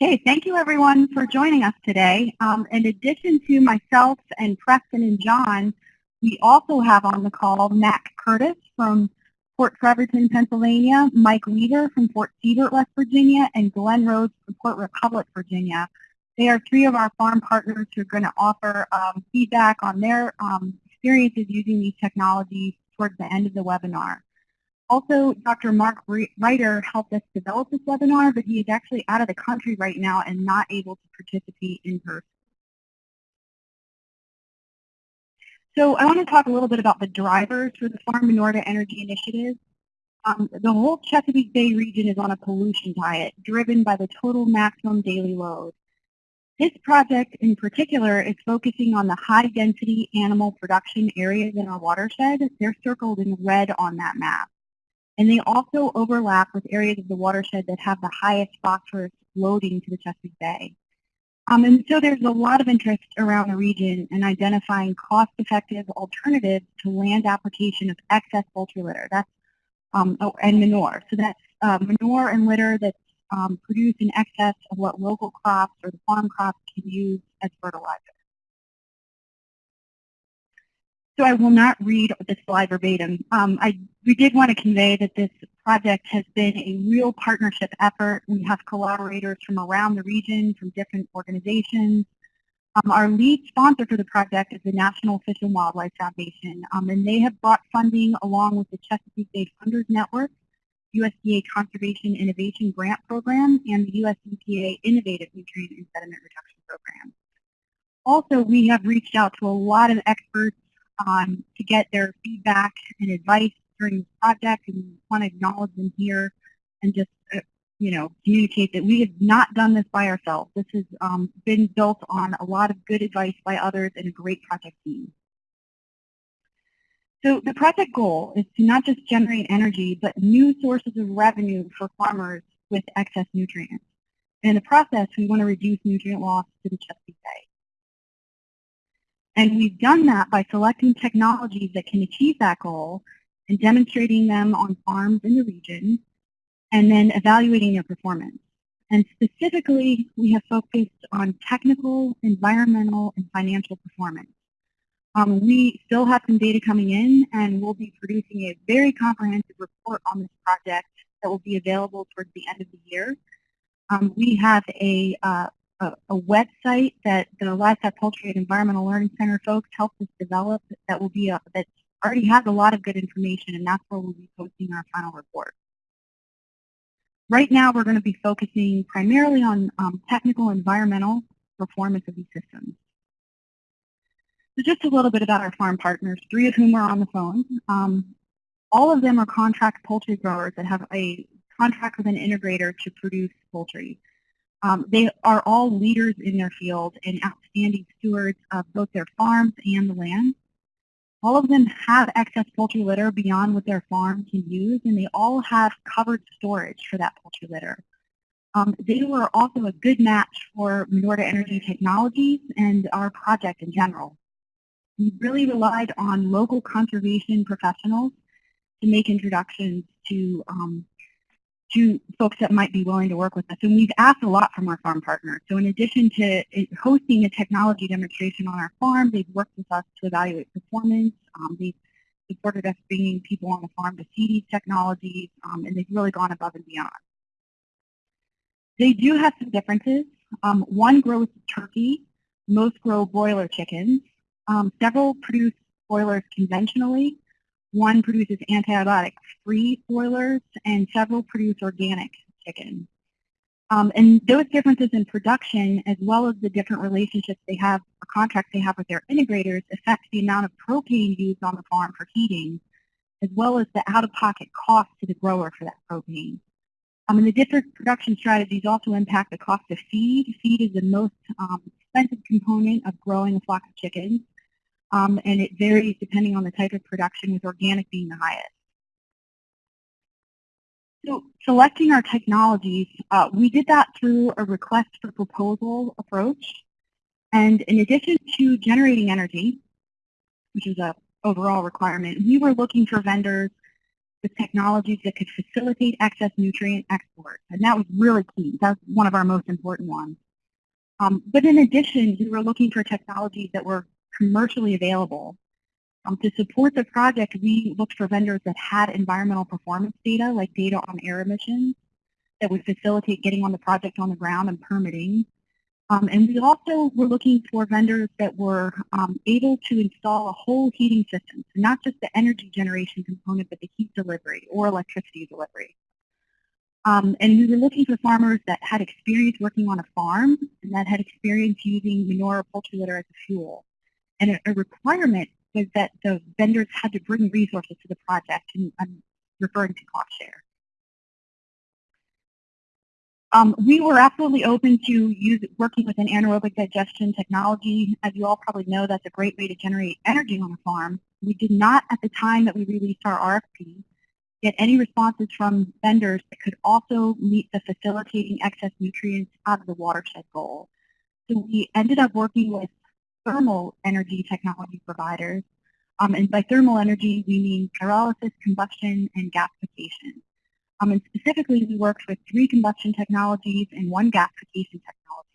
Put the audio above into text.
Okay, thank you everyone for joining us today. Um, in addition to myself and Preston and John, we also have on the call Matt Curtis from Port Trevorton, Pennsylvania, Mike Weaver from Fort Seybert, West Virginia, and Glenn Rose from Port Republic, Virginia. They are three of our farm partners who are going to offer um, feedback on their um, experiences using these technologies towards the end of the webinar. Also, Dr. Mark Reiter helped us develop this webinar, but he is actually out of the country right now and not able to participate in person. So I want to talk a little bit about the drivers for the Farm Manure-to-Energy Initiative. Um, the whole Chesapeake Bay region is on a pollution diet driven by the total maximum daily load. This project in particular is focusing on the high density animal production areas in our watershed. They're circled in red on that map. And they also overlap with areas of the watershed that have the highest phosphorus loading to the Chesapeake Bay. Um, and so there's a lot of interest around the region in identifying cost-effective alternatives to land application of excess poultry litter. That's um, oh, and manure. So that's uh, manure and litter that's um, produced in excess of what local crops or the farm crops can use as fertilizer. So I will not read this slide verbatim. Um, I, we did want to convey that this project has been a real partnership effort. We have collaborators from around the region, from different organizations. Um, our lead sponsor for the project is the National Fish and Wildlife Foundation, um, and they have brought funding along with the Chesapeake Bay Funders Network, USDA Conservation Innovation Grant Program, and the US EPA Innovative Nutrient and Sediment Reduction Program. Also, we have reached out to a lot of experts um, to get their feedback and advice during this project and want to acknowledge them here and just, uh, you know, communicate that we have not done this by ourselves. This has um, been built on a lot of good advice by others and a great project team. So the project goal is to not just generate energy, but new sources of revenue for farmers with excess nutrients. And in the process, we want to reduce nutrient loss to the Chesapeake Bay. And we've done that by selecting technologies that can achieve that goal and demonstrating them on farms in the region, and then evaluating their performance. And specifically, we have focused on technical, environmental, and financial performance. Um, we still have some data coming in, and we'll be producing a very comprehensive report on this project that will be available towards the end of the year. Um, we have a, uh, a, a, website that the Livestock Poultry and Environmental Learning Center folks helped us develop that will be a, that already has a lot of good information, and that's where we'll be posting our final report. Right now, we're going to be focusing primarily on um, technical environmental performance of these systems. So just a little bit about our farm partners, three of whom are on the phone. Um, all of them are contract poultry growers that have a contract with an integrator to produce poultry. Um, they are all leaders in their field and outstanding stewards of both their farms and the land. All of them have excess poultry litter beyond what their farm can use, and they all have covered storage for that poultry litter. Um, they were also a good match for Manure-to-Energy Technologies and our project in general. We really relied on local conservation professionals to make introductions to um, to folks that might be willing to work with us. And we've asked a lot from our farm partners. So in addition to hosting a technology demonstration on our farm, they've worked with us to evaluate performance. Um, they've supported us bringing people on the farm to see these technologies, um, and they've really gone above and beyond. They do have some differences. Um, one grows turkey, most grow broiler chickens. Um, several produce broilers conventionally, one produces antibiotic-free broilers, and several produce organic chicken. Um, and those differences in production, as well as the different relationships they have, or contracts they have with their integrators, affect the amount of propane used on the farm for heating, as well as the out-of-pocket cost to the grower for that propane. Um, and the different production strategies also impact the cost of feed. Feed is the most um, expensive component of growing a flock of chickens um, and it varies depending on the type of production, with organic being the highest. So selecting our technologies, uh, we did that through a request for proposal approach. And in addition to generating energy, which is a overall requirement, we were looking for vendors with technologies that could facilitate excess nutrient export. And that was really key. That's one of our most important ones. Um, but in addition, we were looking for technologies that were commercially available. Um, to support the project, we looked for vendors that had environmental performance data, like data on air emissions, that would facilitate getting on the project on the ground and permitting. Um, and we also were looking for vendors that were um, able to install a whole heating system, so not just the energy generation component, but the heat delivery or electricity delivery. Um, and we were looking for farmers that had experience working on a farm and that had experience using manure or poultry litter as a fuel. And a, a requirement was that the vendors had to bring resources to the project, and I'm referring to cost share. Um, we were absolutely open to use, working with an anaerobic digestion technology. As you all probably know, that's a great way to generate energy on a farm. We did not, at the time that we released our RFP, get any responses from vendors that could also meet the facilitating excess nutrients out of the watershed goal. So we ended up working with thermal energy technology providers. Um, and by thermal energy, we mean pyrolysis, combustion, and gasification. Um, and specifically, we worked with three combustion technologies and one gasification technology.